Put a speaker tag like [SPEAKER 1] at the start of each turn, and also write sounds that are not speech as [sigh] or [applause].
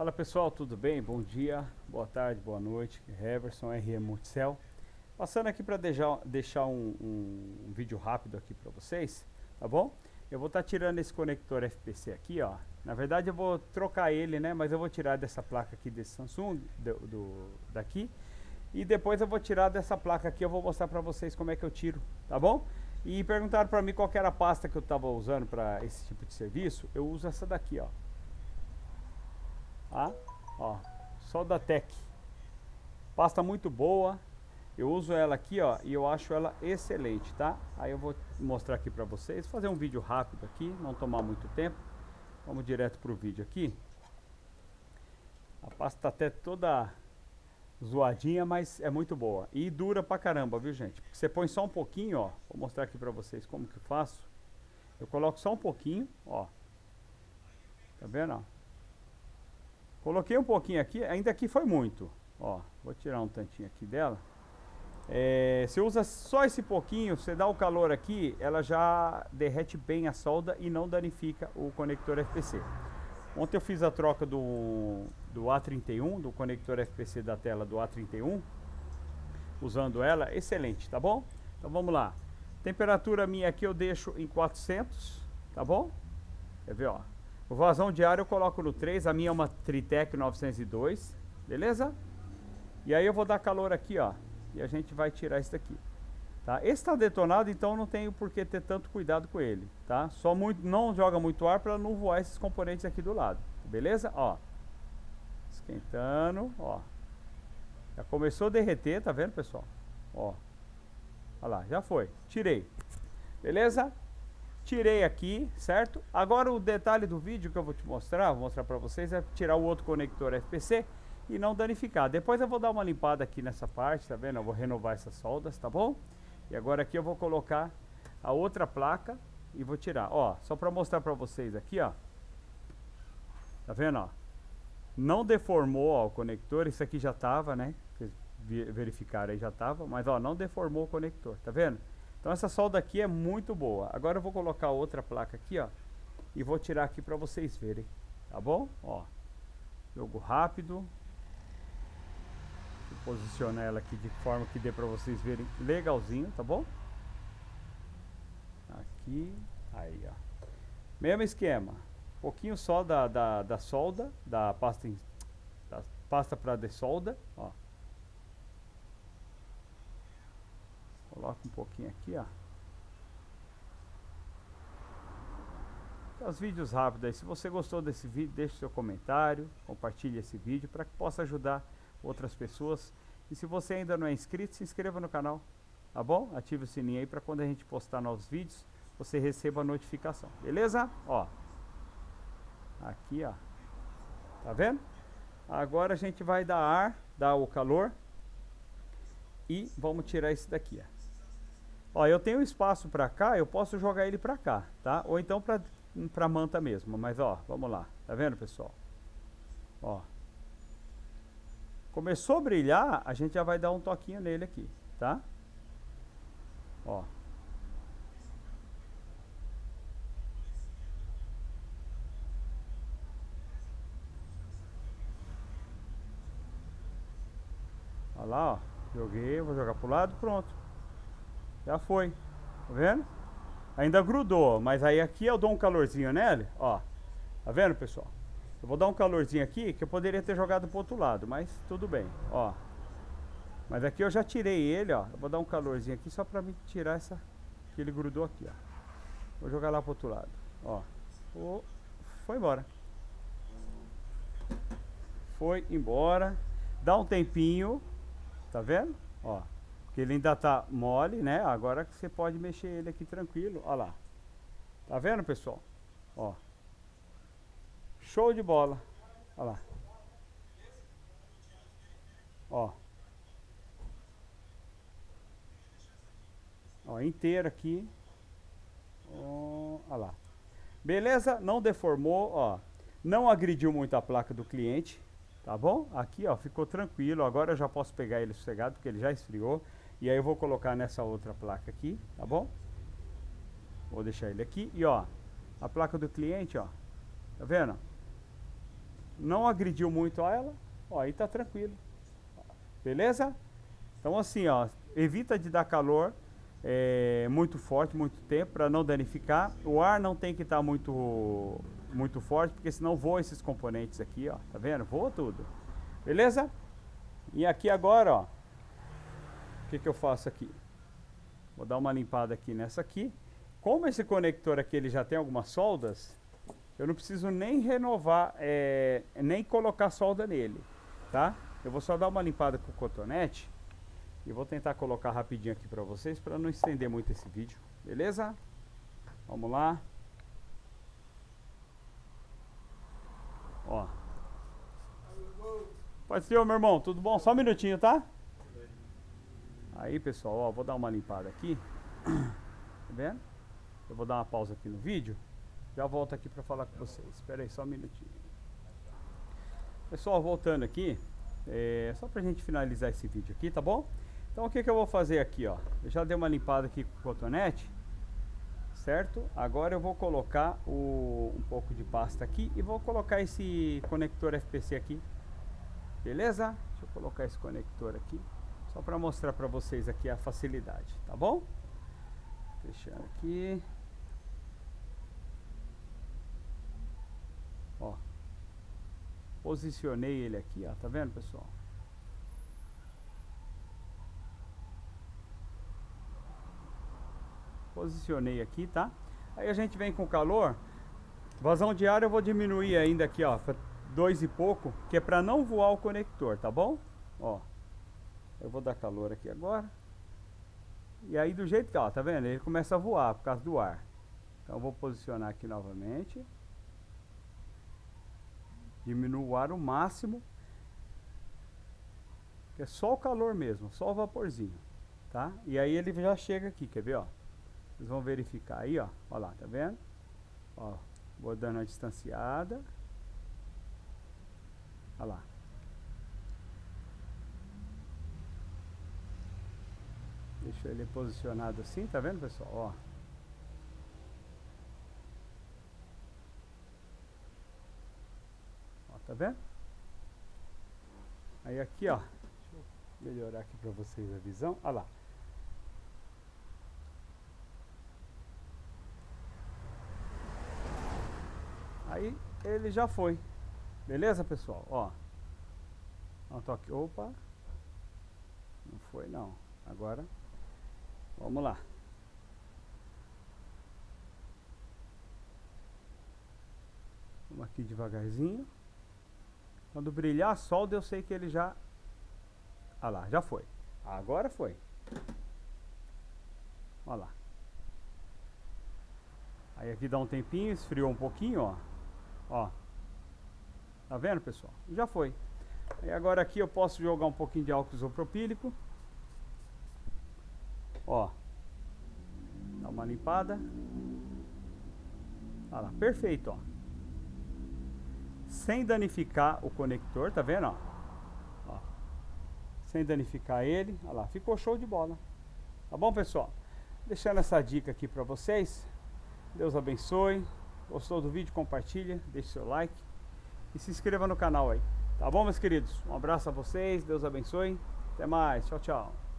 [SPEAKER 1] Fala pessoal, tudo bem? Bom dia, boa tarde, boa noite. Heverson, RM Multicel. Passando aqui para deixar, um, um, um, vídeo rápido aqui para vocês, tá bom? Eu vou estar tá tirando esse conector FPC aqui, ó. Na verdade eu vou trocar ele, né? Mas eu vou tirar dessa placa aqui desse Samsung, do, do daqui. E depois eu vou tirar dessa placa aqui, eu vou mostrar para vocês como é que eu tiro, tá bom? E perguntaram para mim qual era a pasta que eu estava usando para esse tipo de serviço. Eu uso essa daqui, ó. Tá? Ó, Soldatec. Pasta muito boa. Eu uso ela aqui, ó, e eu acho ela excelente, tá? Aí eu vou mostrar aqui pra vocês, fazer um vídeo rápido aqui, não tomar muito tempo. Vamos direto pro vídeo aqui. A pasta tá até toda zoadinha, mas é muito boa. E dura pra caramba, viu, gente? Você põe só um pouquinho, ó. Vou mostrar aqui pra vocês como que eu faço. Eu coloco só um pouquinho, ó. Tá vendo, ó? Coloquei um pouquinho aqui, ainda aqui foi muito. Ó, vou tirar um tantinho aqui dela. É, você usa só esse pouquinho, você dá o calor aqui, ela já derrete bem a solda e não danifica o conector FPC. Ontem eu fiz a troca do, do A31, do conector FPC da tela do A31, usando ela, excelente, tá bom? Então vamos lá. Temperatura minha aqui eu deixo em 400, tá bom? Quer ver, ó. O vazão diário eu coloco no 3, a minha é uma Tritec 902, beleza? E aí eu vou dar calor aqui, ó, e a gente vai tirar isso daqui. Tá? Esse está detonado, então não tenho por que ter tanto cuidado com ele, tá? Só muito, não joga muito ar para não voar esses componentes aqui do lado, beleza? Ó, esquentando, ó. Já começou a derreter, tá vendo, pessoal? Ó, olha lá, já foi. Tirei, beleza? Tirei aqui, certo? Agora o detalhe do vídeo que eu vou te mostrar, vou mostrar para vocês, é tirar o outro conector FPC e não danificar. Depois eu vou dar uma limpada aqui nessa parte, tá vendo? Eu vou renovar essas soldas, tá bom? E agora aqui eu vou colocar a outra placa e vou tirar. Ó, só para mostrar para vocês aqui, ó. Tá vendo, ó? Não deformou ó, o conector, isso aqui já tava, né? Vocês verificaram aí, já tava, mas ó, não deformou o conector, tá vendo? Então essa solda aqui é muito boa. Agora eu vou colocar outra placa aqui, ó. E vou tirar aqui para vocês verem. Tá bom? Ó. Jogo rápido. Vou posicionar ela aqui de forma que dê para vocês verem legalzinho, tá bom? Aqui. Aí, ó. Mesmo esquema. Um pouquinho só da, da, da solda, da pasta, da pasta para ó. Coloca um pouquinho aqui, ó. Os vídeos rápidos aí. Se você gostou desse vídeo, deixe seu comentário, compartilhe esse vídeo para que possa ajudar outras pessoas. E se você ainda não é inscrito, se inscreva no canal, tá bom? Ative o sininho aí para quando a gente postar novos vídeos, você receba a notificação, beleza? Ó, aqui ó, tá vendo? Agora a gente vai dar ar, dar o calor e vamos tirar esse daqui, ó. Ó, eu tenho espaço para cá, eu posso jogar ele para cá, tá? Ou então para para manta mesmo, mas ó, vamos lá. Tá vendo, pessoal? Ó. Começou a brilhar, a gente já vai dar um toquinho nele aqui, tá? Ó. Olha lá, ó. Joguei, vou jogar pro lado, pronto. Já foi. Tá vendo? Ainda grudou, mas aí aqui eu dou um calorzinho nele, ó. Tá vendo, pessoal? Eu vou dar um calorzinho aqui, que eu poderia ter jogado pro outro lado, mas tudo bem, ó. Mas aqui eu já tirei ele, ó. Eu vou dar um calorzinho aqui só pra me tirar essa... Que ele grudou aqui, ó. Vou jogar lá pro outro lado, ó. Foi embora. Foi embora. Dá um tempinho, tá vendo? Ó. Porque ele ainda tá mole, né? Agora que você pode mexer ele aqui tranquilo. Ó lá. Tá vendo, pessoal? Ó. Show de bola. Ó lá. Ó. Ó, inteiro aqui. Ó, ó lá. Beleza? Não deformou, ó. Não agrediu muito a placa do cliente, tá bom? Aqui, ó, ficou tranquilo. Agora eu já posso pegar ele sossegado, porque ele já esfriou. E aí eu vou colocar nessa outra placa aqui, tá bom? Vou deixar ele aqui. E ó, a placa do cliente, ó. Tá vendo? não agrediu muito a ela, ó, aí tá tranquilo. Beleza? Então assim, ó, evita de dar calor é, muito forte, muito tempo, para não danificar. O ar não tem que estar tá muito, muito forte, porque senão voa esses componentes aqui, ó. Tá vendo? Voa tudo. Beleza? E aqui agora, ó, que, que eu faço aqui? Vou dar uma limpada aqui nessa aqui. Como esse conector aqui ele já tem algumas soldas, eu não preciso nem renovar, é, nem colocar solda nele, tá? Eu vou só dar uma limpada com o cotonete e vou tentar colocar rapidinho aqui para vocês para não estender muito esse vídeo, beleza? Vamos lá. Ó. Pode ser, meu irmão, tudo bom? Só um minutinho, tá? Aí, pessoal, ó, vou dar uma limpada aqui. [clears throat] Tá vendo? Eu vou dar uma pausa aqui no vídeo. Já volto aqui para falar com vocês. Espera aí só um minutinho. Pessoal, voltando aqui, é, só para a gente finalizar esse vídeo aqui, tá bom? Então o que, que eu vou fazer aqui, ó? Eu já dei uma limpada aqui com o cotonete, certo? Agora eu vou colocar o, um pouco de pasta aqui e vou colocar esse conector FPC aqui, beleza? Deixa eu colocar esse conector aqui, só para mostrar para vocês aqui a facilidade, tá bom? Fechando aqui. Ó. Posicionei ele aqui, ó. Tá vendo, pessoal? Posicionei aqui, tá? Aí a gente vem com calor. Vazão de ar eu vou diminuir ainda aqui, ó. Dois e pouco, que é para não voar o conector, tá bom? Ó. Eu vou dar calor aqui agora. E aí do jeito que, ó, tá vendo? Ele começa a voar por causa do ar. Então eu vou posicionar aqui novamente. Diminuo o ar o máximo. Que é só o calor mesmo, só o vaporzinho. Tá? E aí ele já chega aqui, quer ver, ó? Vocês vão verificar aí, ó. Olha lá, tá vendo? Ó, vou dando uma distanciada. Olha lá. Deixa ele posicionado assim, tá vendo, pessoal? Ó. Ó, tá vendo? Aí aqui, ó. Melhorar aqui para vocês a visão. Olha lá. Aí ele já foi. Beleza, pessoal? Ó. Um toque. Opa. Não foi não. Agora Vamos lá. Vamos aqui devagarzinho. Quando brilhar solda, eu sei que ele já... Ah lá, já foi. Agora foi. Olha lá. Aí aqui dá um tempinho, esfriou um pouquinho, ó. Ó. Tá vendo, pessoal? Já foi. E agora aqui eu posso jogar um pouquinho de álcool isopropílico. Ó. Dá uma limpada. Olha lá, perfeito, ó. Sem danificar o conector, tá vendo, ó? ó. Sem danificar ele. Olha lá, ficou show de bola. Tá bom, pessoal? Deixando essa dica aqui pra vocês. Deus abençoe. Gostou do vídeo? Compartilha, deixe seu like e se inscreva no canal aí. Tá bom, meus queridos? Um abraço a vocês, Deus abençoe. Até mais, tchau, tchau.